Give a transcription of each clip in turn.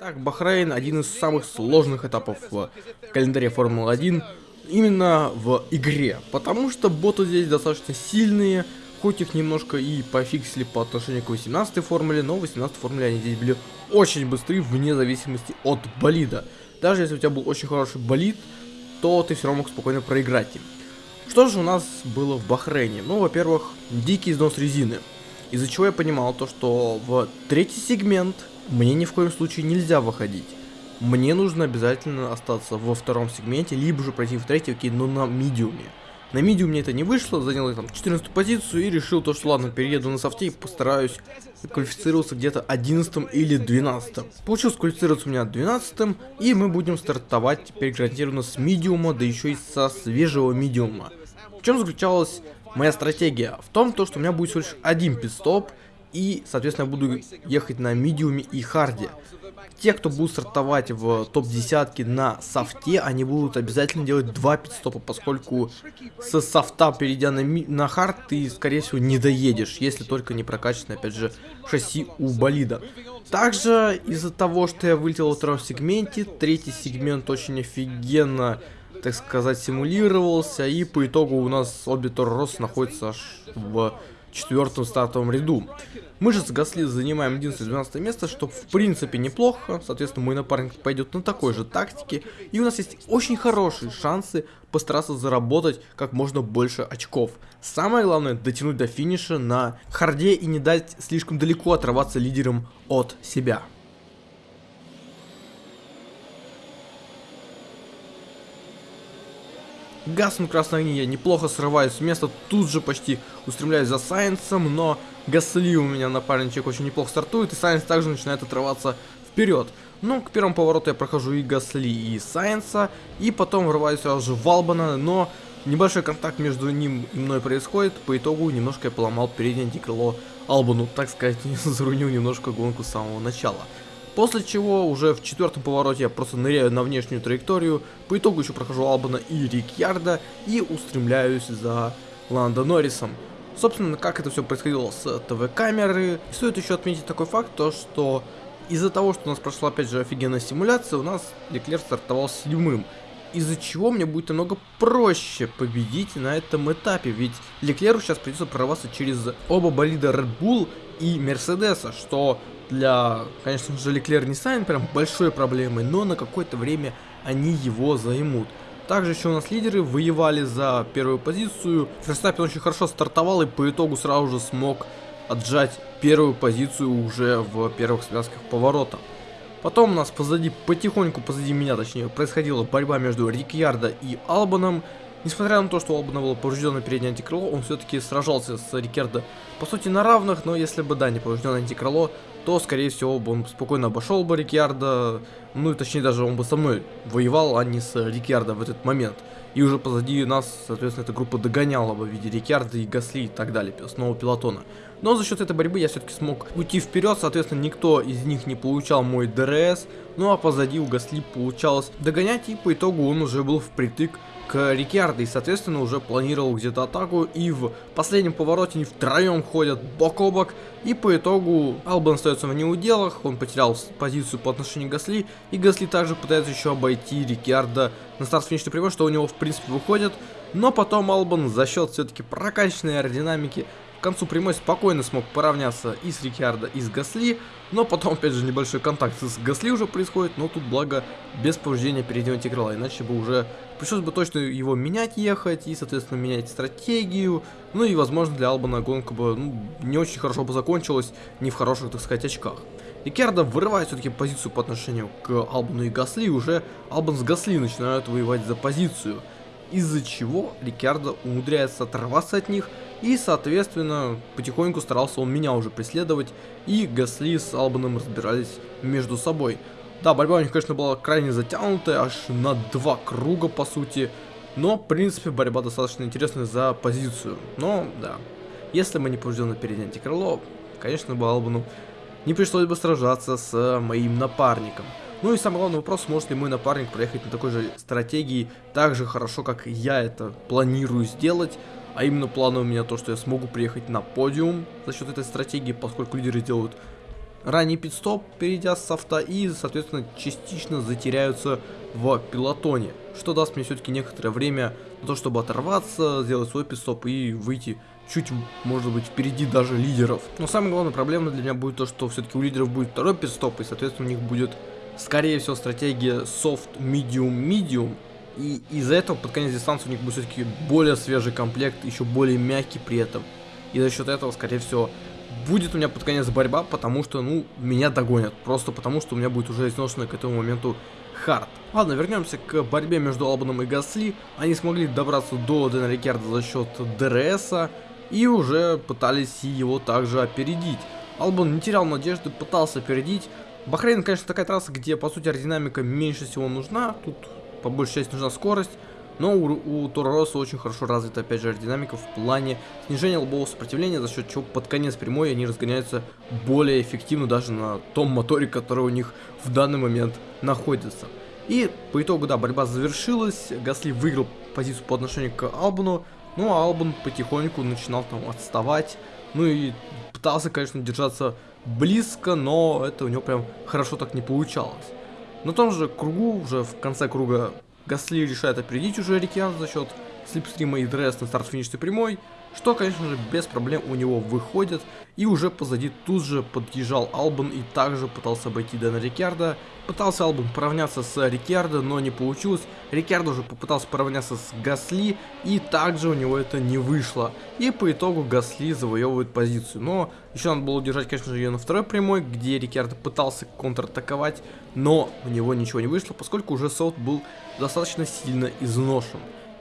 Так, Бахрейн один из самых сложных этапов в календаре Формулы-1 именно в игре, потому что боты здесь достаточно сильные, хоть их немножко и пофиксили по отношению к 18 формуле, но в 18 формуле они здесь были очень быстрые вне зависимости от болида. Даже если у тебя был очень хороший болид, то ты все равно мог спокойно проиграть им. Что же у нас было в Бахрейне? Ну, во-первых, дикий износ резины. Из-за чего я понимал то, что в третий сегмент мне ни в коем случае нельзя выходить. Мне нужно обязательно остаться во втором сегменте, либо же пройти в третий, окей, но на медиуме. На медиуме это не вышло, занял я там 14 позицию и решил то, что ладно, перееду на софте и постараюсь квалифицироваться где-то 11 или 12. Получилось квалифицироваться у меня 12 и мы будем стартовать теперь гарантированно с медиума, да еще и со свежего медиума. В чем заключалась моя стратегия? В том, то, что у меня будет всего лишь один пит-стоп, и, соответственно, буду ехать на медиуме и харде. Те, кто будут стартовать в топ-десятке на софте, они будут обязательно делать два пит-стопа, поскольку с софта, перейдя на, на хард, ты, скорее всего, не доедешь, если только не прокачано, опять же, шасси у болида. Также, из-за того, что я вылетел во втором сегменте, третий сегмент очень офигенно так сказать, симулировался, и по итогу у нас обе Рос находятся аж в четвертом стартовом ряду. Мы же с Гасли занимаем 11-12 место, что в принципе неплохо, соответственно мой напарник пойдет на такой же тактике, и у нас есть очень хорошие шансы постараться заработать как можно больше очков. Самое главное дотянуть до финиша на харде и не дать слишком далеко отрываться лидером от себя. Гаснул красной огни, я неплохо срываюсь с места, тут же почти устремляюсь за Сайенсом, но Гасли у меня напарничек очень неплохо стартует, и Сайенс также начинает отрываться вперед. Ну, к первому повороту я прохожу и Гасли, и Сайенса, и потом врываюсь сразу же в Албана, но небольшой контакт между ним и мной происходит, по итогу немножко я поломал переднее антикрыло Албану, так сказать, зарунил немножко гонку с самого начала. После чего уже в четвертом повороте я просто ныряю на внешнюю траекторию, по итогу еще прохожу Албана и Рикьярда и устремляюсь за Ландо Норрисом. Собственно, как это все происходило с ТВ-камеры. Стоит еще отметить такой факт, то что из-за того, что у нас прошла опять же офигенная симуляция, у нас Леклер стартовал седьмым. Из-за чего мне будет намного проще победить на этом этапе, ведь Леклеру сейчас придется прорваться через оба болида Red Bull и Мерседеса, что для, конечно же, Леклер не станет прям большой проблемой, но на какое-то время они его займут. Также еще у нас лидеры воевали за первую позицию. Ферстаппин очень хорошо стартовал и по итогу сразу же смог отжать первую позицию уже в первых связках поворота. Потом у нас позади, потихоньку позади меня, точнее, происходила борьба между Рикьярдо и Албаном. Несмотря на то, что у Албана было повреждено переднее антикрыло, он все-таки сражался с Рикьярдо по сути на равных, но если бы, да, не поврежденное антикрыло, то, скорее всего, бы он спокойно обошел бы Риккардо, ну и точнее даже он бы со мной воевал, а не с Риккардо в этот момент. И уже позади нас, соответственно, эта группа догоняла бы в виде Риккардо и Гасли и так далее, основа пелотона. Но за счет этой борьбы я все-таки смог уйти вперед, соответственно, никто из них не получал мой ДРС, ну а позади у Гасли получалось догонять, и по итогу он уже был впритык к Риккардо и, соответственно, уже планировал где-то атаку. И в последнем повороте они втроем ходят бок о бок. И по итогу Албан остается в неуделах, он потерял позицию по отношению к Гасли. И Гасли также пытается еще обойти Рикьярдо на старт-финишный прямой, что у него в принципе выходит. Но потом Албан за счет все-таки прокачанной аэродинамики к концу прямой спокойно смог поравняться и с Рикьярдо, и с Гасли, но потом, опять же, небольшой контакт с Гасли уже происходит, но тут, благо, без повреждения переднего антикрыла, иначе бы уже пришлось бы точно его менять ехать, и, соответственно, менять стратегию, ну и, возможно, для Албана гонка бы ну, не очень хорошо бы закончилась, не в хороших, так сказать, очках. Рикьярдо вырывает все-таки позицию по отношению к Албану и Гасли, уже Албан с Гасли начинают воевать за позицию. Из-за чего Рикардо умудряется оторваться от них, и, соответственно, потихоньку старался он меня уже преследовать, и Гасли с Албаном разбирались между собой. Да, борьба у них, конечно, была крайне затянутая, аж на два круга, по сути, но, в принципе, борьба достаточно интересная за позицию. Но, да, если мы не повреждены переднее антикрыло, конечно, бы Албану не пришлось бы сражаться с моим напарником. Ну и самый главный вопрос, сможет ли мой напарник проехать на такой же стратегии так же хорошо, как я это планирую сделать. А именно планы у меня то, что я смогу приехать на подиум за счет этой стратегии, поскольку лидеры делают ранний пидстоп, перейдя с софта, и, соответственно, частично затеряются в пилотоне, что даст мне все-таки некоторое время на то, чтобы оторваться, сделать свой пидстоп и выйти чуть, может быть, впереди даже лидеров. Но самая главная проблема для меня будет то, что все-таки у лидеров будет второй пидстоп, и, соответственно, у них будет, скорее всего, стратегия soft, medium, medium, и из-за этого под конец дистанции у них будет все-таки более свежий комплект, еще более мягкий при этом. И за счет этого, скорее всего, будет у меня под конец борьба, потому что, ну, меня догонят. Просто потому, что у меня будет уже изношенный к этому моменту хард. Ладно, вернемся к борьбе между Албаном и Гасли. Они смогли добраться до Дэна Рикерда за счет ДРСа и уже пытались его также опередить. Албан не терял надежды, пытался опередить. Бахрейн, конечно, такая трасса, где, по сути, аэродинамика меньше всего нужна. Тут, по большей части, нужна скорость. Но у, у Тора Росса очень хорошо развита, опять же, аэродинамика в плане снижения лобового сопротивления, за счет чего под конец прямой они разгоняются более эффективно даже на том моторе, который у них в данный момент находится. И по итогу, да, борьба завершилась, Гасли выиграл позицию по отношению к Албану, ну а Албан потихоньку начинал там отставать, ну и пытался, конечно, держаться близко, но это у него прям хорошо так не получалось. На том же кругу, уже в конце круга Гасли решает опередить уже Рикиан за счет слипстрима и дресс на старт-финишной прямой, что, конечно же, без проблем у него выходит, и уже позади тут же подъезжал Албан и также пытался обойти Дэна Рикьярда. Пытался Албан поравняться с Рикьярдо, но не получилось. Рикьярдо уже попытался поравняться с Гасли, и также у него это не вышло. И по итогу Гасли завоевывает позицию. Но еще надо было удержать, конечно же, ее на второй прямой, где Рикьярдо пытался контратаковать, но у него ничего не вышло, поскольку уже Солт был достаточно сильно изношен.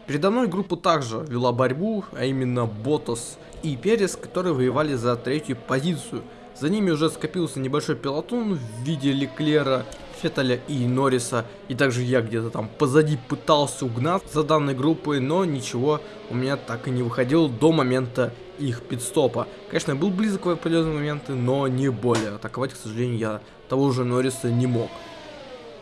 Передо мной группа также вела борьбу, а именно Ботас и Перес, которые воевали за третью позицию. За ними уже скопился небольшой пилотон в виде Леклера, Феттеля и Норриса. И также я где-то там позади пытался угнаться за данной группой, но ничего у меня так и не выходило до момента их пидстопа. Конечно, был близок в определенные моменты, но не более. Атаковать, к сожалению, я того же Норриса не мог.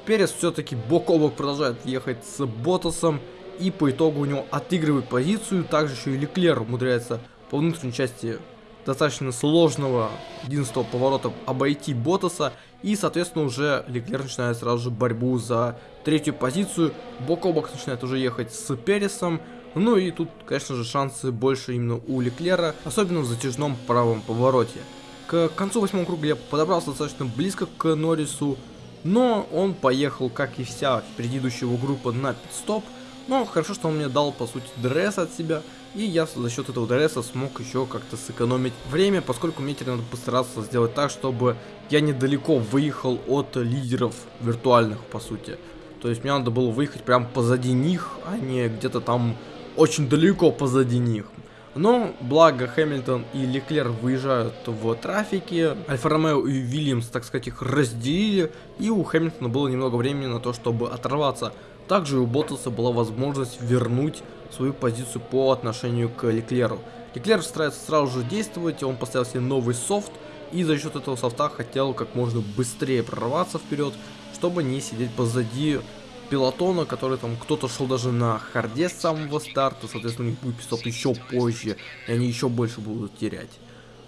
Перес все-таки бок о бок продолжает ехать с Ботасом и по итогу у него отыгрывает позицию, также еще и Леклер умудряется по внутренней части достаточно сложного 11 поворота обойти Ботаса, и, соответственно, уже Леклер начинает сразу же борьбу за третью позицию, бок о бок начинает уже ехать с Пересом, ну и тут, конечно же, шансы больше именно у Леклера, особенно в затяжном правом повороте. К концу восьмого круга я подобрался достаточно близко к Норрису, но он поехал, как и вся предыдущего группа, на пидстоп, но хорошо, что он мне дал, по сути, дресс от себя, и я за счет этого дресса смог еще как-то сэкономить время, поскольку мне теперь надо постараться сделать так, чтобы я недалеко выехал от лидеров виртуальных, по сути. То есть мне надо было выехать прям позади них, а не где-то там очень далеко позади них. Но, благо, Хэмилтон и Леклер выезжают в трафике, Альфа Ромео и Вильямс, так сказать, их разделили, и у Хэмилтона было немного времени на то, чтобы оторваться также у Ботаса была возможность вернуть свою позицию по отношению к Леклеру. Леклер старается сразу же действовать, он поставил себе новый софт, и за счет этого софта хотел как можно быстрее прорваться вперед, чтобы не сидеть позади пилотона, который там кто-то шел даже на харде с самого старта, соответственно у них будет пистоп еще позже, и они еще больше будут терять.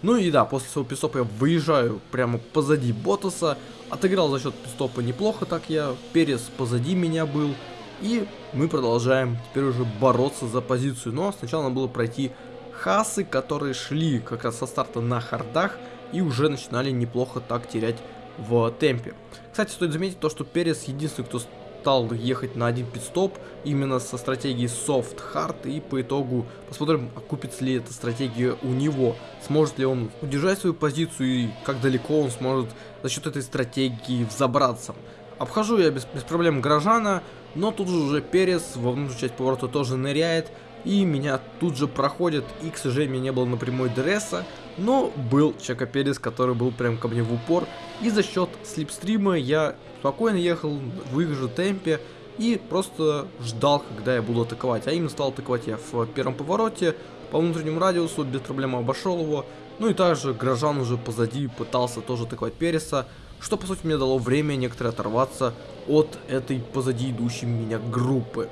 Ну и да, после своего пистопа я выезжаю прямо позади Ботаса, отыграл за счет пистопа неплохо так я, Перес позади меня был, и мы продолжаем теперь уже бороться за позицию, но сначала надо было пройти хасы, которые шли как раз со старта на хардах и уже начинали неплохо так терять в темпе. Кстати, стоит заметить то, что Перес единственный, кто стал ехать на один пидстоп именно со стратегией soft hard и по итогу посмотрим окупится ли эта стратегия у него. Сможет ли он удержать свою позицию и как далеко он сможет за счет этой стратегии взобраться. Обхожу я без, без проблем горожана но тут же уже Перес во внутреннюю часть поворота тоже ныряет и меня тут же проходит и к сожалению не было напрямую дресса но был Чака Перес который был прям ко мне в упор и за счет слипстрима я спокойно ехал в их же темпе и просто ждал, когда я буду атаковать. А именно стал атаковать я в первом повороте, по внутреннему радиусу, без проблем обошел его. Ну и также Грожан уже позади пытался тоже атаковать Переса, что по сути мне дало время некоторые оторваться от этой позади идущей меня группы.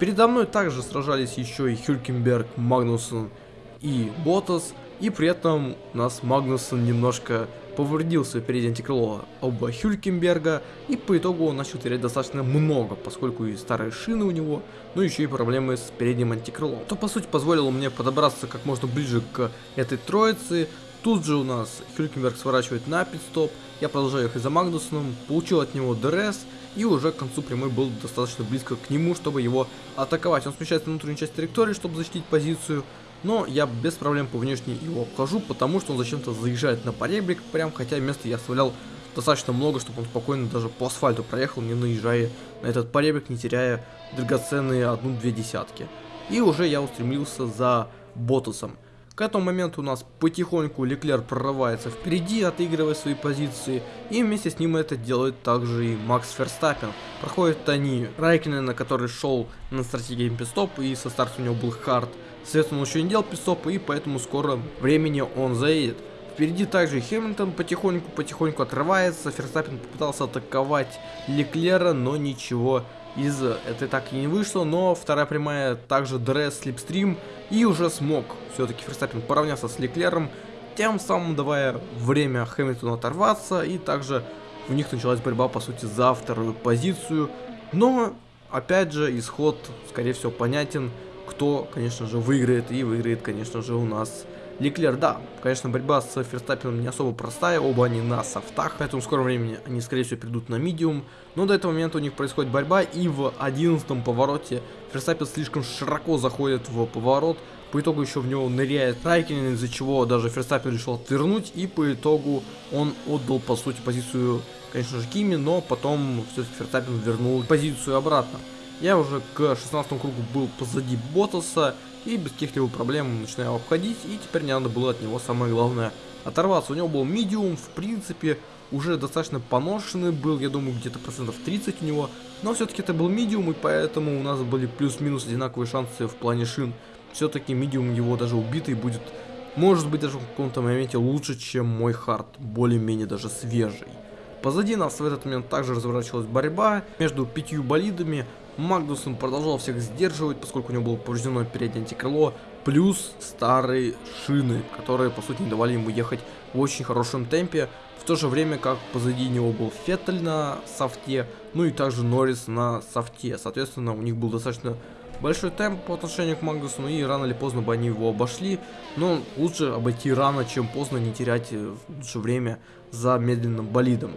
Передо мной также сражались еще и Хюлькенберг, Магнусон и Ботас. И при этом у нас Магнусон немножко повредил свое переднее антикрыло оба Хюлькенберга, и по итогу он начал терять достаточно много, поскольку и старые шины у него, ну еще и проблемы с передним антикрылом. То по сути позволило мне подобраться как можно ближе к этой троице, Тут же у нас Хюлькенберг сворачивает на пит-стоп, я продолжаю ехать за Магнуссеном, получил от него ДРС, и уже к концу прямой был достаточно близко к нему, чтобы его атаковать. Он смещается на внутреннюю часть траектории, чтобы защитить позицию, но я без проблем по внешней его обхожу, потому что он зачем-то заезжает на поребрик, прям, хотя места я оставлял достаточно много, чтобы он спокойно даже по асфальту проехал, не наезжая на этот поребрик, не теряя драгоценные одну-две десятки. И уже я устремился за Ботусом. К этому моменту у нас потихоньку Леклер прорывается впереди, отыгрывая свои позиции, и вместе с ним это делает также и Макс Ферстаппен. Проходят они Райкинена, который шел на стратегии пидстоп, и со старта у него был хард. Соответственно, он еще не делал пидстопа, и поэтому скоро времени он заедет. Впереди также Хэмилтон потихоньку-потихоньку отрывается, Ферстаппен попытался атаковать Леклера, но ничего из этой так и не вышло, но вторая прямая также дресс слепстрим и уже смог все-таки Ферстаппин поравняться с Леклером, тем самым давая время Хэмилтону оторваться и также у них началась борьба по сути за вторую позицию, но опять же исход скорее всего понятен, кто конечно же выиграет и выиграет конечно же у нас Леклер, да, конечно, борьба с Ферстаппином не особо простая, оба они на софтах, поэтому в скором времени они, скорее всего, придут на медиум, но до этого момента у них происходит борьба, и в одиннадцатом повороте Ферстаппин слишком широко заходит в поворот, по итогу еще в него ныряет Райкинен, из-за чего даже Ферстаппин решил отвернуть, и по итогу он отдал, по сути, позицию, конечно же, Кими, но потом все-таки Ферстаппин вернул позицию обратно. Я уже к 16 кругу был позади Ботаса, и без каких-либо проблем начинаю обходить, и теперь мне надо было от него самое главное оторваться. У него был медиум, в принципе, уже достаточно поношенный был, я думаю, где-то процентов 30 у него, но все-таки это был медиум, и поэтому у нас были плюс-минус одинаковые шансы в плане шин. Все-таки медиум его даже убитый будет, может быть, даже в каком-то моменте лучше, чем мой хард, более-менее даже свежий. Позади нас в этот момент также разворачивалась борьба между пятью болидами, Магнусон продолжал всех сдерживать, поскольку у него было повреждено переднее антикрыло, плюс старые шины, которые по сути не давали ему ехать в очень хорошем темпе, в то же время как позади него был Феттель на софте, ну и также Норрис на софте, соответственно у них был достаточно большой темп по отношению к Магнусону, и рано или поздно бы они его обошли, но лучше обойти рано, чем поздно, не терять э, лучше время за медленным болидом.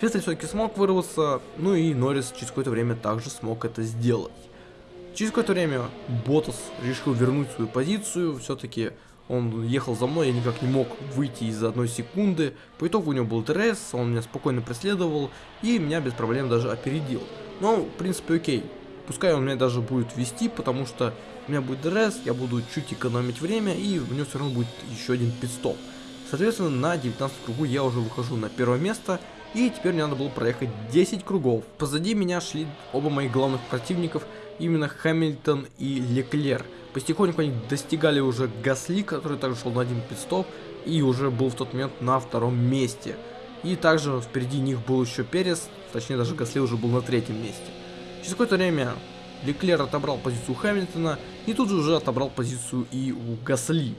Феттель все-таки смог вырваться, ну и Норрис через какое-то время также смог это сделать. Через какое-то время Боттас решил вернуть свою позицию, все-таки он ехал за мной, я никак не мог выйти из одной секунды. По итогу у него был ДРС, он меня спокойно преследовал и меня без проблем даже опередил. Но, в принципе, окей. Пускай он меня даже будет вести, потому что у меня будет ДРС, я буду чуть экономить время и у него все равно будет еще один пит-стоп. Соответственно, на 19 кругу я уже выхожу на первое место и теперь мне надо было проехать 10 кругов. Позади меня шли оба моих главных противников, именно Хэмилтон и Леклер. Потихоньку они достигали уже Гасли, который также шел на один пидстоп, и уже был в тот момент на втором месте. И также впереди них был еще Перес, точнее даже Гасли уже был на третьем месте. Через какое-то время Леклер отобрал позицию Хэмилтона, и тут же уже отобрал позицию и у Гасли.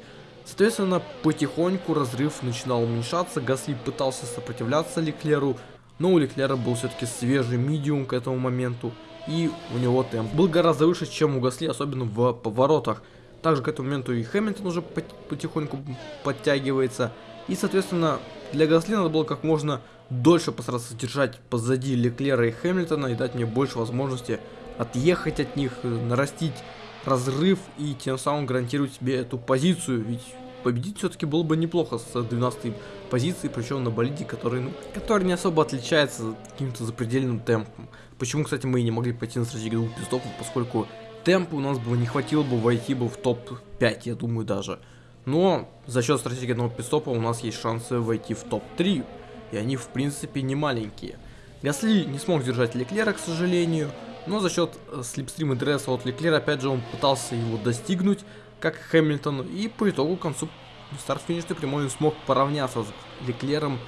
Соответственно, потихоньку разрыв начинал уменьшаться, Гасли пытался сопротивляться Леклеру, но у Леклера был все-таки свежий медиум к этому моменту, и у него темп был гораздо выше, чем у Гасли, особенно в поворотах. Также к этому моменту и Хэмилтон уже потихоньку подтягивается, и, соответственно, для Гасли надо было как можно дольше постараться держать позади Леклера и Хэмилтона и дать мне больше возможности отъехать от них, нарастить разрыв и тем самым гарантировать себе эту позицию, ведь победить все-таки было бы неплохо с 12 позиции, причем на болиде, который, ну, который не особо отличается каким-то запредельным темпом. Почему, кстати, мы и не могли пойти на стратегию двух пистопов, поскольку темпа у нас бы не хватило бы войти бы в топ-5, я думаю даже. Но за счет стратегии одного пистопа у нас есть шансы войти в топ-3, и они в принципе не маленькие. Гасли не смог держать Леклера, к сожалению, но за счет э, слепстрима дресса от Леклера, опять же, он пытался его достигнуть, как Хэмилтон, и по итогу к концу старт-финишной прямой он смог поравняться с Леклером,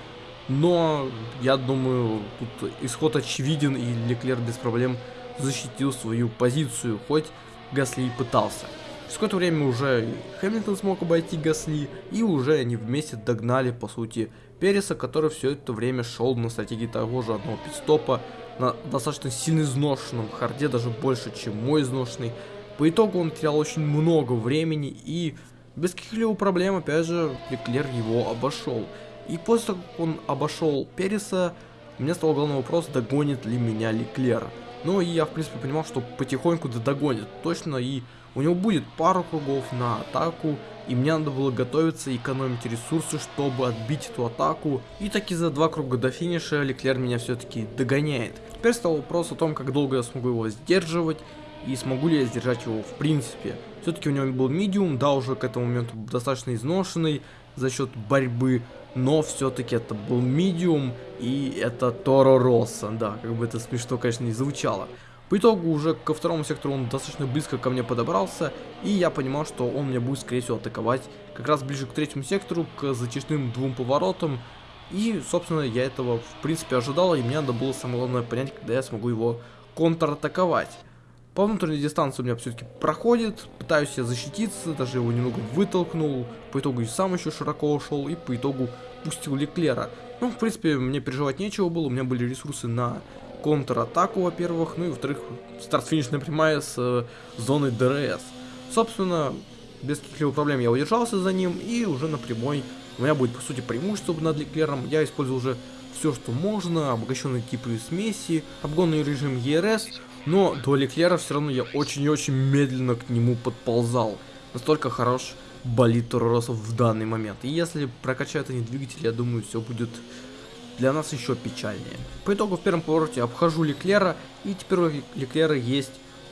но я думаю, тут исход очевиден, и Леклер без проблем защитил свою позицию, хоть Гасли и пытался. Через какое-то время уже Хэмилтон смог обойти Гасли, и уже они вместе догнали, по сути, Переса, который все это время шел на стратегии того же одного пидстопа, на достаточно сильно изношенном харде, даже больше, чем мой изношенный. По итогу он терял очень много времени и без каких-либо проблем, опять же, Леклер его обошел. И после того, как он обошел Переса, у меня стал главный вопрос, догонит ли меня Леклер. Ну и я, в принципе, понимал, что потихоньку догонит точно, и у него будет пару кругов на атаку, и мне надо было готовиться и экономить ресурсы, чтобы отбить эту атаку. И таки за два круга до финиша Леклер меня все-таки догоняет. Теперь стал вопрос о том, как долго я смогу его сдерживать, и смогу ли я сдержать его в принципе. Все-таки у него был медиум, да, уже к этому моменту достаточно изношенный за счет борьбы, но все-таки это был медиум, и это Торо Росса, да, как бы это смешно, конечно, не звучало. По итогу уже ко второму сектору он достаточно близко ко мне подобрался, и я понимал, что он меня будет скорее всего атаковать как раз ближе к третьему сектору, к затяжным двум поворотам, и, собственно, я этого в принципе ожидал, и мне надо было самое главное понять, когда я смогу его контратаковать. По внутренней дистанции у меня все-таки проходит, пытаюсь я защититься, даже его немного вытолкнул, по итогу и сам еще широко ушел, и по итогу пустил Леклера. Ну, в принципе, мне переживать нечего было, у меня были ресурсы на контратаку, во-первых, ну и во-вторых, старт-финишная прямая с э, зоной ДРС. Собственно, без каких-либо проблем я удержался за ним, и уже на прямой у меня будет, по сути, преимущество над Леклером. Я использую уже все, что можно, обогащенные типы смеси, обгонный режим ERS, но до Леклера все равно я очень и очень медленно к нему подползал. Настолько хорош болид Торо Россо в данный момент. И если прокачают они двигатель, я думаю, все будет для нас еще печальнее. По итогу в первом повороте обхожу Леклера, и теперь у Леклера есть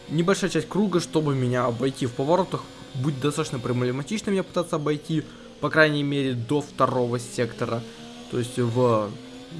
небольшая часть круга, чтобы меня обойти в поворотах. Будет достаточно проблематично меня пытаться обойти, по крайней мере, до второго сектора. То есть в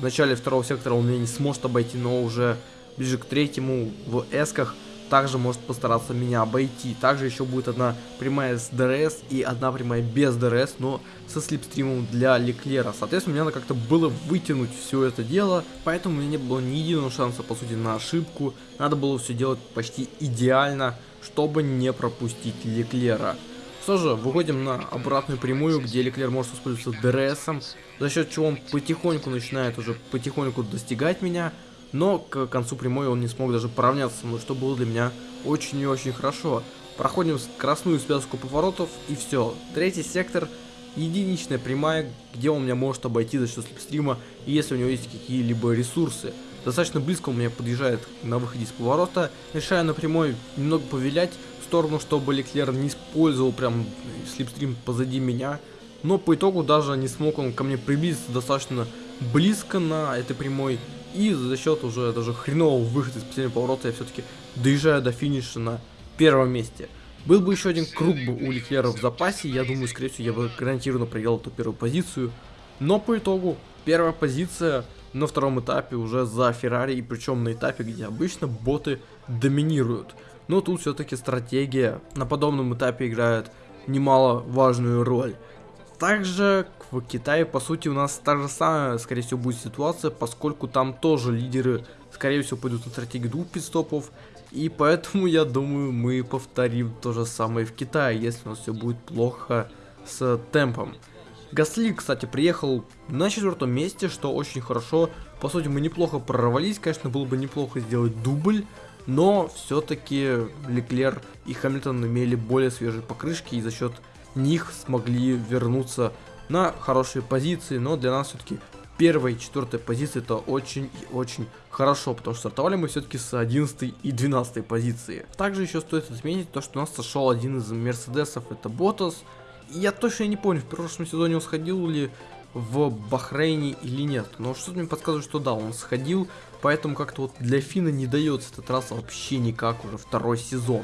начале второго сектора он меня не сможет обойти, но уже ближе к третьему в эсках также может постараться меня обойти. Также еще будет одна прямая с DRS и одна прямая без DRS, но со слепстримом для Леклера. Соответственно, мне надо как-то было вытянуть все это дело, поэтому у меня не было ни единого шанса, по сути, на ошибку. Надо было все делать почти идеально, чтобы не пропустить Леклера. Что же, выходим на обратную прямую, где Леклер может использоваться ДРСом, за счет чего он потихоньку начинает уже потихоньку достигать меня но к концу прямой он не смог даже поравняться со мной, что было для меня очень и очень хорошо. Проходим скоростную связку поворотов и все. Третий сектор единичная прямая, где он меня может обойти за счет слепстрима, если у него есть какие-либо ресурсы. Достаточно близко он меня подъезжает на выходе из поворота, решая на прямой немного повилять в сторону, чтобы Леклер не использовал прям слепстрим позади меня. Но по итогу даже не смог он ко мне приблизиться достаточно близко на этой прямой, и за счет уже даже хренового выхода из последнего поворота я все-таки доезжаю до финиша на первом месте. Был бы еще один круг бы у Леклера в запасе, я думаю, скорее всего, я бы гарантированно проиграл эту первую позицию. Но по итогу, первая позиция на втором этапе уже за Феррари, и причем на этапе, где обычно боты доминируют. Но тут все-таки стратегия на подобном этапе играет немаловажную роль. Также в Китае, по сути, у нас та же самая, скорее всего, будет ситуация, поскольку там тоже лидеры, скорее всего, пойдут на стратегию двух пидстопов. И поэтому, я думаю, мы повторим то же самое в Китае, если у нас все будет плохо с темпом. Гасли, кстати, приехал на четвертом месте, что очень хорошо. По сути, мы неплохо прорвались, конечно, было бы неплохо сделать дубль. Но все-таки Леклер и Хамилтон имели более свежие покрышки и за счет них смогли вернуться на хорошие позиции, но для нас все-таки первая и четвертая позиции это очень и очень хорошо, потому что стартовали мы все-таки с 11 и 12 позиции. Также еще стоит отметить то, что у нас сошел один из Мерседесов, это Ботас. Я точно не помню, в прошлом сезоне он сходил ли в Бахрейне или нет, но что-то мне подсказывает, что да, он сходил, поэтому как-то вот для Фина не дается эта трасса вообще никак уже второй сезон.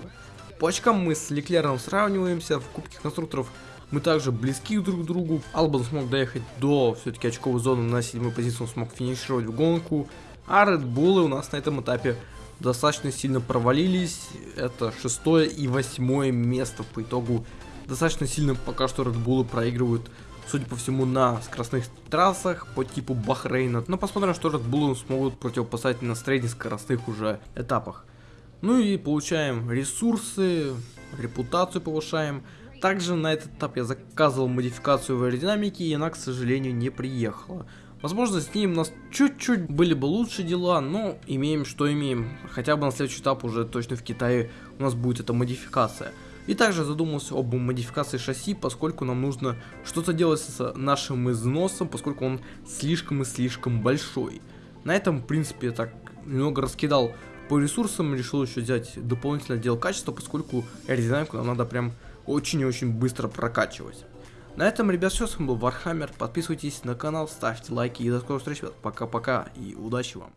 По очкам мы с Леклером сравниваемся, в Кубке конструкторов мы также близки друг к другу. Албан смог доехать до все-таки очковой зоны на седьмой позиции, он смог финишировать в гонку. А Red Bull у нас на этом этапе достаточно сильно провалились. Это шестое и восьмое место по итогу. Достаточно сильно пока что Red Bull проигрывают, судя по всему, на скоростных трассах по типу Бахрейна. Но посмотрим, что Red Bull смогут противопоставить на средних скоростных уже этапах. Ну и получаем ресурсы, репутацию повышаем. Также на этот этап я заказывал модификацию в аэродинамике, и она, к сожалению, не приехала. Возможно, с ним у нас чуть-чуть были бы лучше дела, но имеем, что имеем. Хотя бы на следующий этап уже точно в Китае у нас будет эта модификация. И также задумался об модификации шасси, поскольку нам нужно что-то делать с нашим износом, поскольку он слишком и слишком большой. На этом, в принципе, я так немного раскидал по ресурсам, решил еще взять дополнительный отдел качества, поскольку аэродинамику нам надо прям очень и очень быстро прокачивать. На этом, ребят, все, с вами был Warhammer, подписывайтесь на канал, ставьте лайки и до скорых встреч, пока-пока и удачи вам.